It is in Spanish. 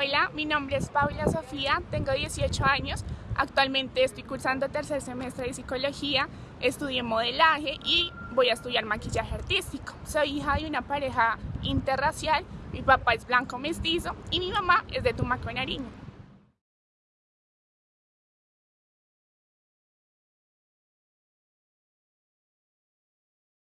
Hola, mi nombre es Paula Sofía, tengo 18 años, actualmente estoy cursando tercer semestre de psicología, estudié modelaje y voy a estudiar maquillaje artístico. Soy hija de una pareja interracial, mi papá es blanco mestizo y mi mamá es de Tumaco, Nariño.